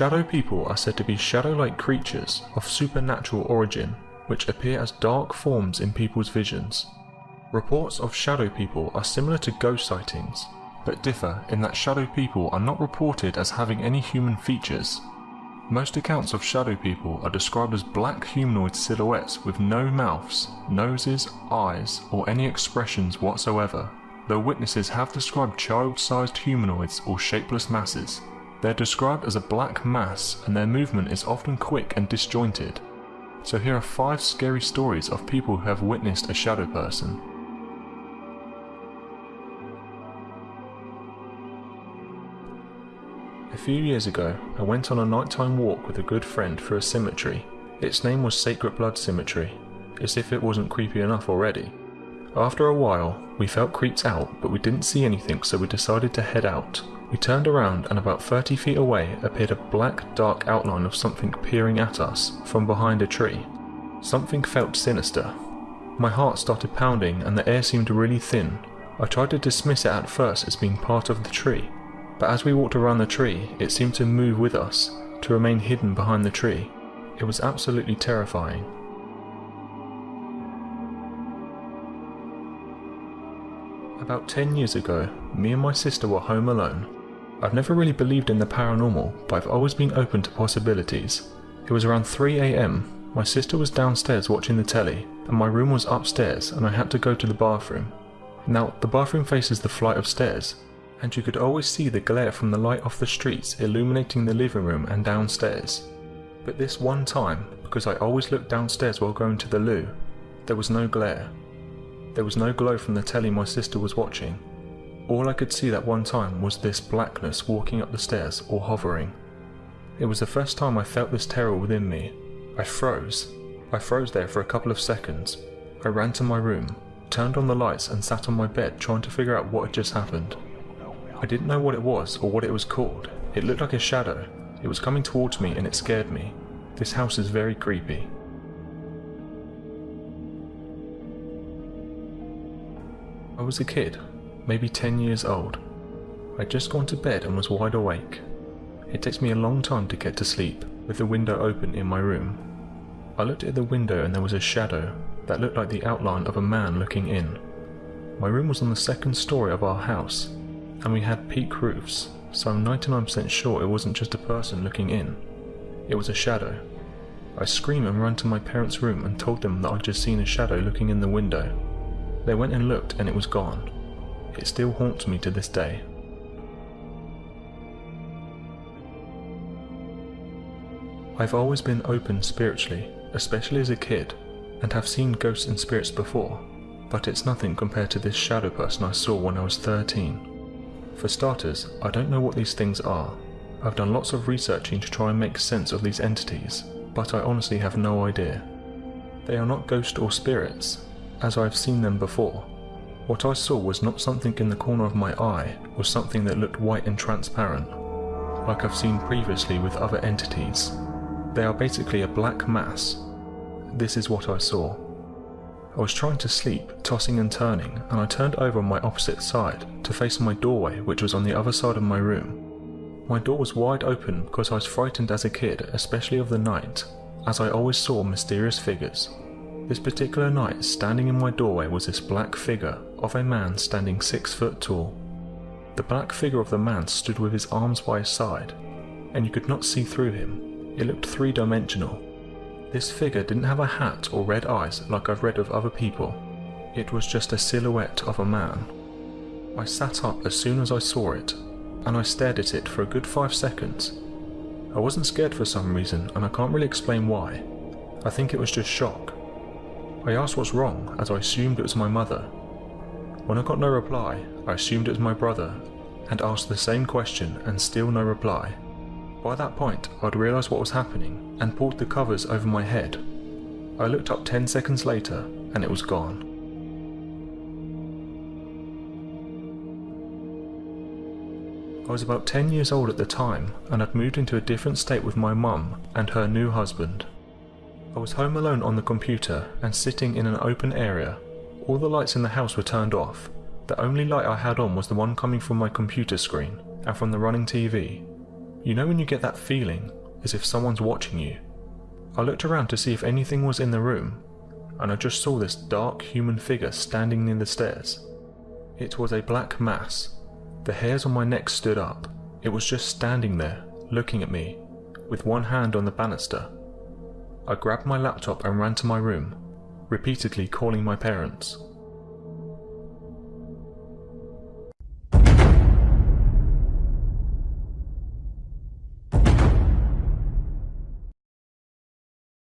Shadow people are said to be shadow-like creatures of supernatural origin, which appear as dark forms in people's visions. Reports of shadow people are similar to ghost sightings, but differ in that shadow people are not reported as having any human features. Most accounts of shadow people are described as black humanoid silhouettes with no mouths, noses, eyes, or any expressions whatsoever, though witnesses have described child-sized humanoids or shapeless masses. They're described as a black mass and their movement is often quick and disjointed. So here are 5 scary stories of people who have witnessed a shadow person. A few years ago, I went on a nighttime walk with a good friend through a cemetery. Its name was Sacred Blood Cemetery, as if it wasn't creepy enough already. After a while, we felt creeped out, but we didn't see anything, so we decided to head out. We turned around, and about 30 feet away appeared a black, dark outline of something peering at us from behind a tree. Something felt sinister. My heart started pounding, and the air seemed really thin. I tried to dismiss it at first as being part of the tree, but as we walked around the tree, it seemed to move with us, to remain hidden behind the tree. It was absolutely terrifying. About 10 years ago, me and my sister were home alone. I've never really believed in the paranormal, but I've always been open to possibilities. It was around 3am, my sister was downstairs watching the telly, and my room was upstairs and I had to go to the bathroom. Now, the bathroom faces the flight of stairs, and you could always see the glare from the light off the streets illuminating the living room and downstairs. But this one time, because I always looked downstairs while going to the loo, there was no glare. There was no glow from the telly my sister was watching. All I could see that one time was this blackness walking up the stairs or hovering. It was the first time I felt this terror within me. I froze. I froze there for a couple of seconds. I ran to my room, turned on the lights and sat on my bed trying to figure out what had just happened. I didn't know what it was or what it was called. It looked like a shadow. It was coming towards me and it scared me. This house is very creepy. I was a kid, maybe 10 years old. I'd just gone to bed and was wide awake. It takes me a long time to get to sleep, with the window open in my room. I looked at the window and there was a shadow that looked like the outline of a man looking in. My room was on the second story of our house, and we had peak roofs, so I'm 99% sure it wasn't just a person looking in. It was a shadow. I screamed and ran to my parents' room and told them that I'd just seen a shadow looking in the window. They went and looked and it was gone. It still haunts me to this day. I've always been open spiritually, especially as a kid, and have seen ghosts and spirits before, but it's nothing compared to this shadow person I saw when I was 13. For starters, I don't know what these things are. I've done lots of researching to try and make sense of these entities, but I honestly have no idea. They are not ghosts or spirits, as I've seen them before. What I saw was not something in the corner of my eye, or something that looked white and transparent, like I've seen previously with other entities. They are basically a black mass. This is what I saw. I was trying to sleep, tossing and turning, and I turned over on my opposite side to face my doorway which was on the other side of my room. My door was wide open because I was frightened as a kid, especially of the night, as I always saw mysterious figures. This particular night, standing in my doorway was this black figure of a man standing six foot tall. The black figure of the man stood with his arms by his side, and you could not see through him. It looked three-dimensional, this figure didn't have a hat or red eyes like I've read of other people. It was just a silhouette of a man. I sat up as soon as I saw it, and I stared at it for a good five seconds. I wasn't scared for some reason, and I can't really explain why. I think it was just shock. I asked what's wrong, as I assumed it was my mother. When I got no reply, I assumed it was my brother, and asked the same question and still no reply. By that point, I'd realised what was happening and pulled the covers over my head. I looked up 10 seconds later and it was gone. I was about 10 years old at the time and had moved into a different state with my mum and her new husband. I was home alone on the computer and sitting in an open area. All the lights in the house were turned off. The only light I had on was the one coming from my computer screen and from the running TV. You know when you get that feeling as if someone's watching you? I looked around to see if anything was in the room, and I just saw this dark human figure standing near the stairs. It was a black mass. The hairs on my neck stood up. It was just standing there, looking at me, with one hand on the banister. I grabbed my laptop and ran to my room, repeatedly calling my parents.